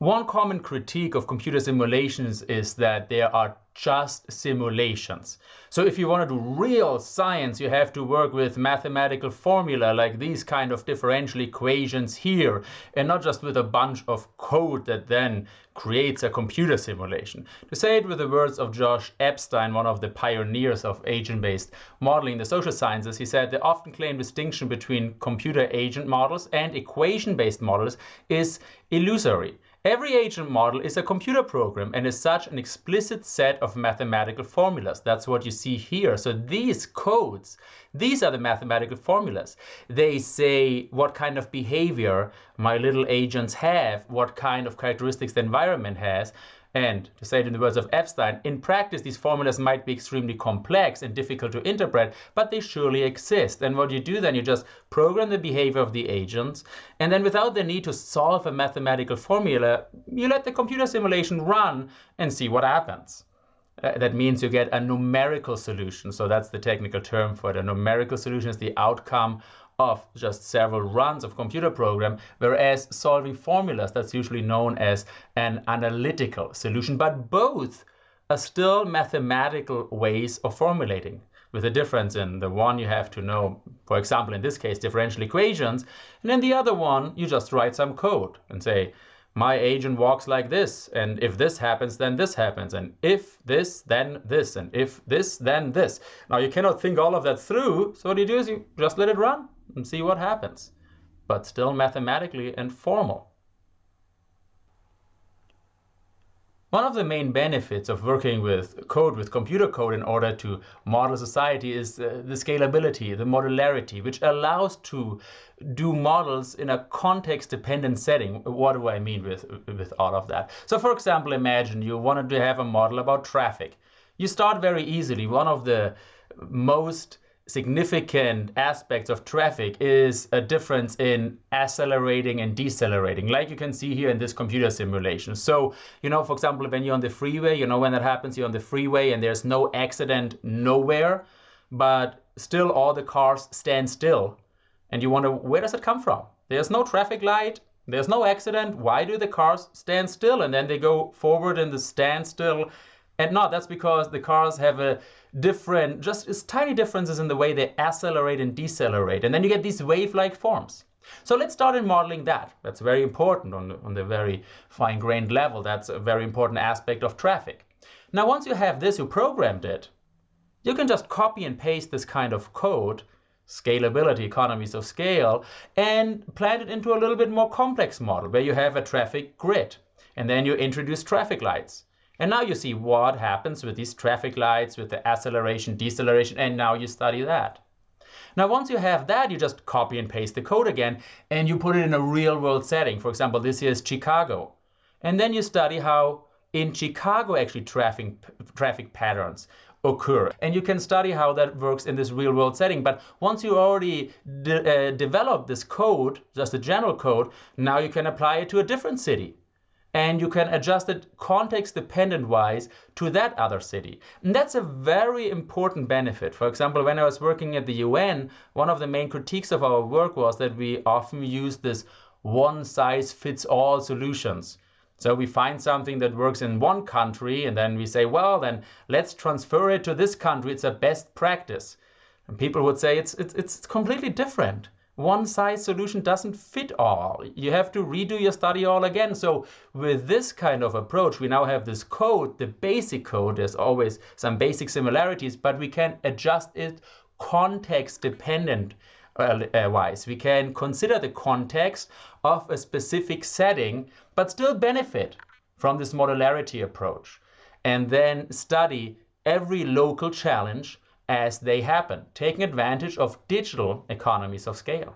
One common critique of computer simulations is that they are just simulations. So if you want to do real science, you have to work with mathematical formula like these kind of differential equations here, and not just with a bunch of code that then creates a computer simulation. To say it with the words of Josh Epstein, one of the pioneers of agent-based modeling in the social sciences, he said the often claimed distinction between computer agent models and equation-based models is illusory. Every agent model is a computer program and is such an explicit set of mathematical formulas. That's what you see here. So these codes, these are the mathematical formulas. They say what kind of behavior my little agents have, what kind of characteristics the environment has, and to say it in the words of Epstein, in practice, these formulas might be extremely complex and difficult to interpret, but they surely exist. And what you do then, you just program the behavior of the agents, and then without the need to solve a mathematical formula, you let the computer simulation run and see what happens. Uh, that means you get a numerical solution. So that's the technical term for it. A numerical solution is the outcome of just several runs of computer program, whereas solving formulas, that's usually known as an analytical solution. But both are still mathematical ways of formulating with a difference in the one you have to know, for example, in this case, differential equations, and in the other one, you just write some code and say, my agent walks like this, and if this happens, then this happens, and if this, then this, and if this, then this. Now, you cannot think all of that through, so what you do is you just let it run and see what happens, but still mathematically and formal. One of the main benefits of working with code, with computer code in order to model society is uh, the scalability, the modularity, which allows to do models in a context-dependent setting. What do I mean with, with all of that? So for example, imagine you wanted to have a model about traffic. You start very easily. One of the most significant aspects of traffic is a difference in accelerating and decelerating, like you can see here in this computer simulation. So, you know, for example, when you're on the freeway, you know, when that happens, you're on the freeway and there's no accident nowhere, but still all the cars stand still. And you wonder, where does it come from? There's no traffic light, there's no accident. Why do the cars stand still? And then they go forward in the standstill. And no, that's because the cars have a different, just tiny differences in the way they accelerate and decelerate. And then you get these wave-like forms. So let's start in modeling that. That's very important on on the very fine-grained level. That's a very important aspect of traffic. Now, once you have this, you programmed it, you can just copy and paste this kind of code, scalability, economies of scale, and plant it into a little bit more complex model where you have a traffic grid. And then you introduce traffic lights. And now you see what happens with these traffic lights, with the acceleration, deceleration, and now you study that. Now, once you have that, you just copy and paste the code again, and you put it in a real world setting. For example, this here is Chicago. And then you study how in Chicago actually traffic, traffic patterns occur. And you can study how that works in this real world setting. But once you already de uh, this code, just a general code, now you can apply it to a different city and you can adjust it context dependent wise to that other city. And that's a very important benefit. For example, when I was working at the UN, one of the main critiques of our work was that we often use this one size fits all solutions. So we find something that works in one country and then we say, well, then let's transfer it to this country. It's a best practice. And people would say it's, it's, it's completely different one size solution doesn't fit all. You have to redo your study all again. So with this kind of approach, we now have this code, the basic code, there's always some basic similarities, but we can adjust it context dependent uh, wise. We can consider the context of a specific setting, but still benefit from this modularity approach. And then study every local challenge as they happen, taking advantage of digital economies of scale.